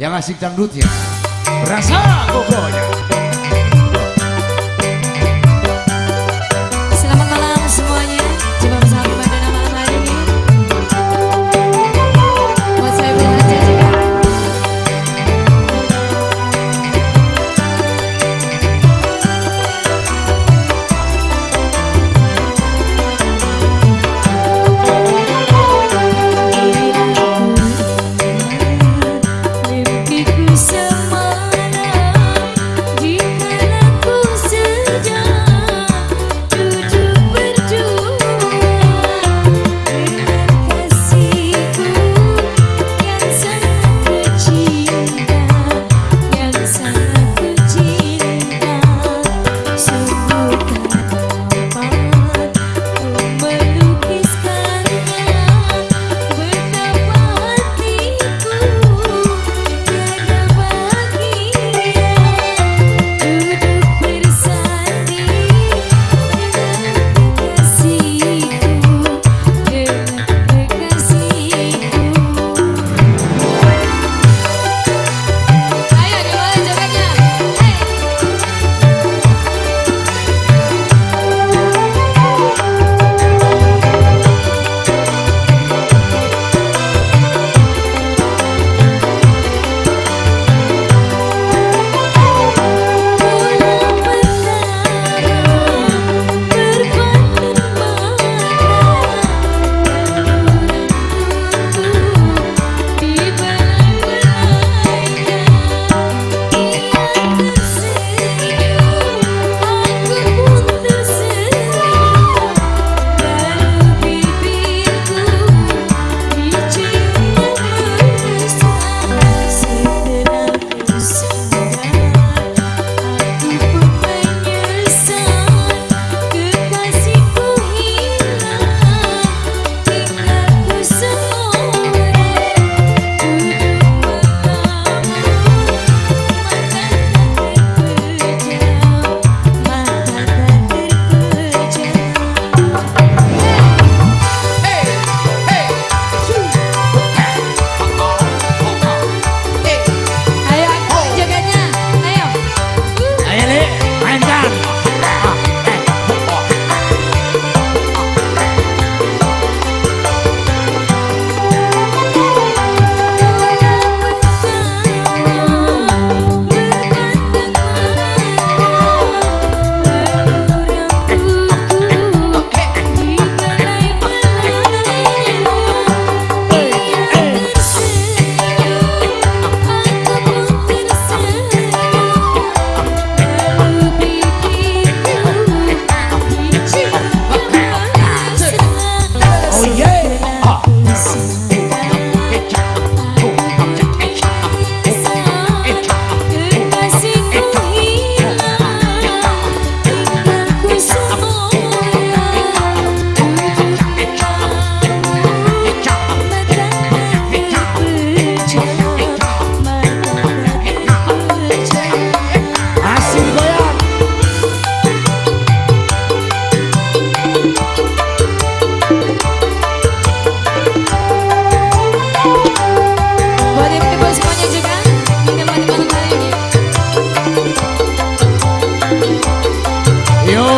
Yang asik dangdutnya Rasa pokoknya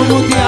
mutear.